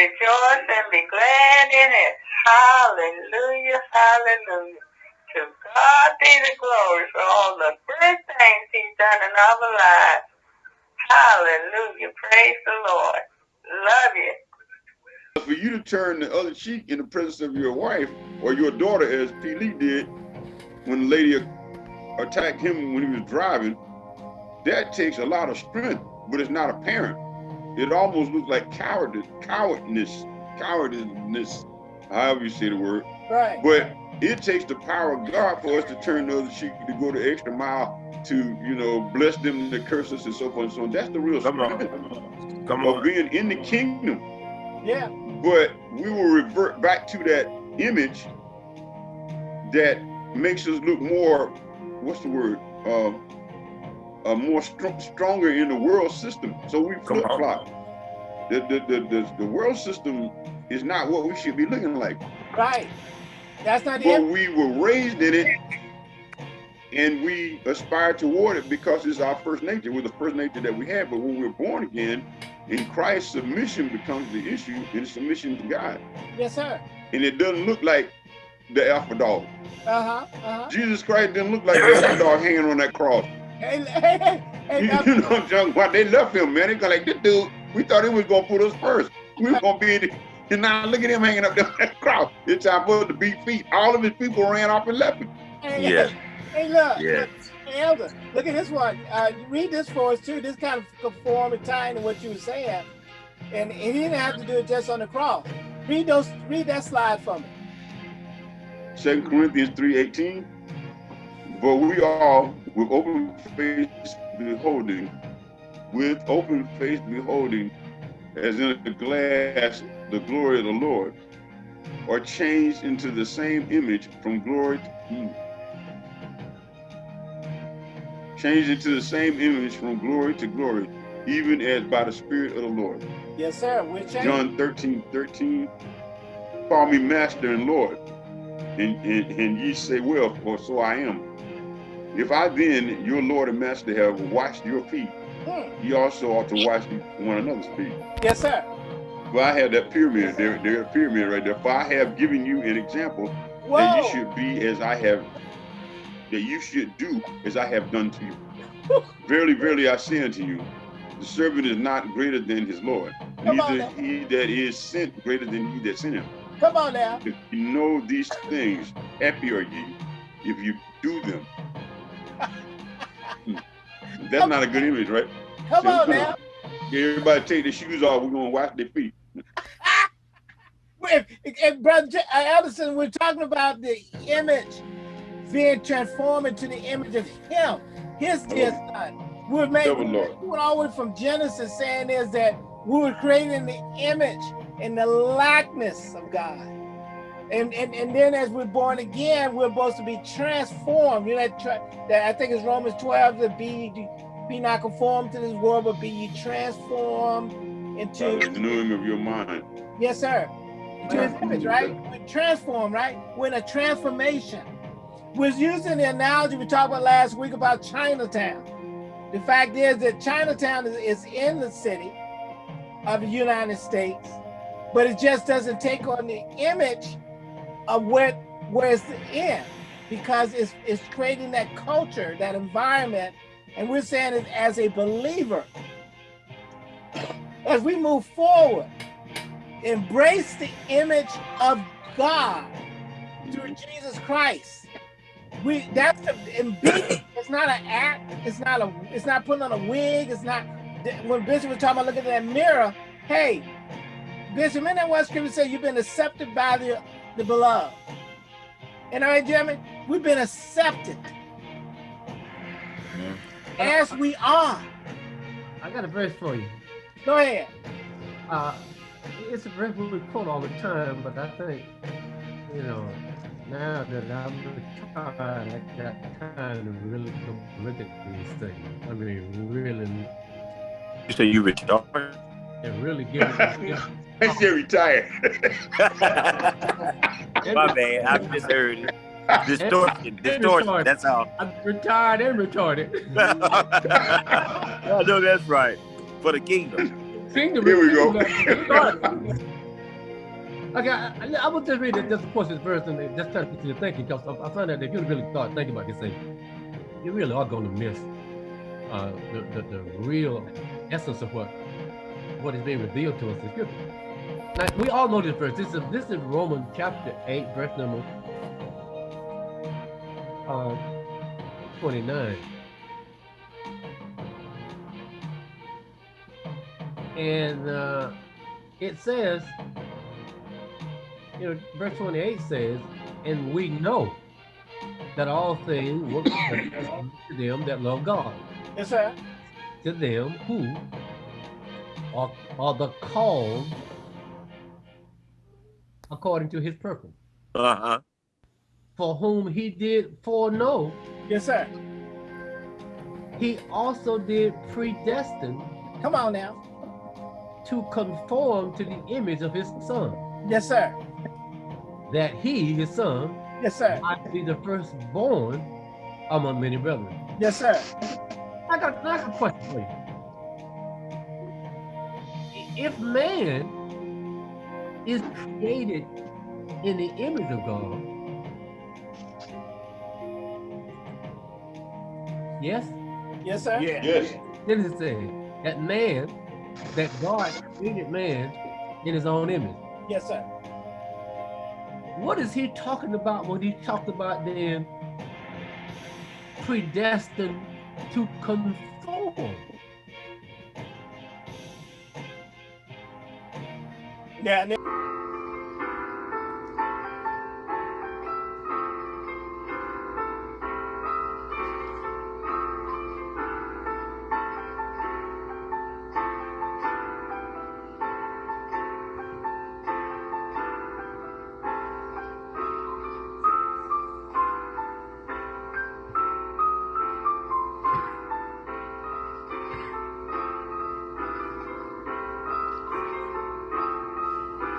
rejoice and be glad in it. Hallelujah, hallelujah. To God be the glory for all the good things he's done in our lives. Hallelujah. Praise the Lord. Love you. For you to turn the other cheek in the presence of your wife or your daughter, as P. Lee did when the lady attacked him when he was driving, that takes a lot of strength, but it's not apparent. It almost looks like cowardice, cowardness, cowardness, however you say the word. Right. But it takes the power of God for us to turn the other cheek, to go the extra mile, to you know bless them, to curse us, and so forth and so on. That's the real Come strength on. Come of on. being in the kingdom. Yeah. But we will revert back to that image that makes us look more, what's the word? Uh, uh, more str stronger in the world system. So we flip flop. The, the, the, the, the world system is not what we should be looking like. Right. That's not But it. we were raised in it and we aspire toward it because it's our first nature. We're the first nature that we have. But when we're born again, in Christ, submission becomes the issue and submission to God. Yes, sir. And it doesn't look like the alpha dog. Uh-huh. Uh-huh. Jesus Christ didn't look like the alpha dog hanging on that cross. Hey, hey, hey, hey, You, now- you know, John, why they left him, man. They go like, this dude, we thought he was gonna put us first. We were gonna be in the, and now look at him hanging up there on that cross. It's time for the to beat feet. All of his people ran off and left him. hey, Yeah. hey, hey, look. Yeah. Hey, Elder, look at this one. Uh, read this for us too. This kind of conform and tie into what you were saying. And, and he didn't have to do it just on the cross. Read those. Read that slide for me. Second Corinthians 3.18. But we all with open face beholding, with open face beholding, as in a glass, the glory of the Lord, are changed into the same image from glory to changed into the same image from glory to glory, even as by the Spirit of the Lord. Yes, sir. We're changing. John 13, 13, call me master and Lord. And, and, and ye say, well, for so I am. If I then, your Lord and master, have washed your feet, Hmm. ye also ought to wash one another's feet. Yes, sir. For I have that pyramid, there, there a pyramid right there. For I have given you an example that Whoa. you should be as I have, that you should do as I have done to you. verily, verily, I say unto you, the servant is not greater than his Lord, Come neither he that is sent greater than he that sent him. Come on now. If you know these things, happy are ye if you do them. Hmm. That's not a good image, right? Come So, on come now. Everybody take their shoes off. We're gonna wash their feet. If, if Brother J- uh, we're talking about the image being transformed into the image of Him, His dear Son. We're made. All the way from Genesis, saying is that we were created in the image and the likeness of God. And, and and then as we're born again, we're supposed to be transformed. You know that, that I think it's Romans 12 to be be not conformed to this world, but be ye transformed into the renewing of your mind. Yes, sir. To his image, right? We transform, right? We're in a transformation. We're using the analogy we talked about last week about Chinatown. The fact is that Chinatown is, is in the city of the United States, but it just doesn't take on the image of where, where it's in because it's, it's creating that culture, that environment. And we're saying it as a believer, as we move forward, embrace the image of God through Jesus Christ. We that's the and be, it's not an act, it's not a it's not putting on a wig, it's not when Bishop was talking about looking at that mirror, hey, Bishop, in that one scripture say you've been accepted by the, the beloved. And all right, Jeremy, we've been accepted as we are. I got a verse for you. Go ahead. Uh, it's a verse we quote all the time, but I think, you know, now that I'm retired, I got time to really go look at these things. I mean, really, You say you retired? and really give it. I said retired. My bad. I misheard it. Distortion. Distortion. That's all. I'm retired and retarded. I know that's right. For the kingdom. Kingdom Here we go. Okay, I, I, I will just read it, just of this verse and just try to get you thinking because I, I find that if you really start thinking about this thing, you really are going to miss uh, the, the, the real essence of what what is being revealed to us in Scripture. We all know this verse. This is this is Romans chapter eight, verse number uh, twenty nine. And uh, it says, you know, verse 28 says, and we know that all things work to them that love God. Yes, sir. To them who are, are the called according to his purpose. Uh-huh. For whom he did foreknow. Yes, sir. He also did predestine. Come on now. To conform to the image of his son. Yes, sir. That he, his son, yes, sir, might be the firstborn among many brethren. Yes, sir. I got, I got a question for you. If man is created in the image of God, yes? Yes, sir. Yes. yes. Then it say that man, that God created man in his own image. Yes, sir. What is he talking about when he talked about then predestined to conform? Yeah.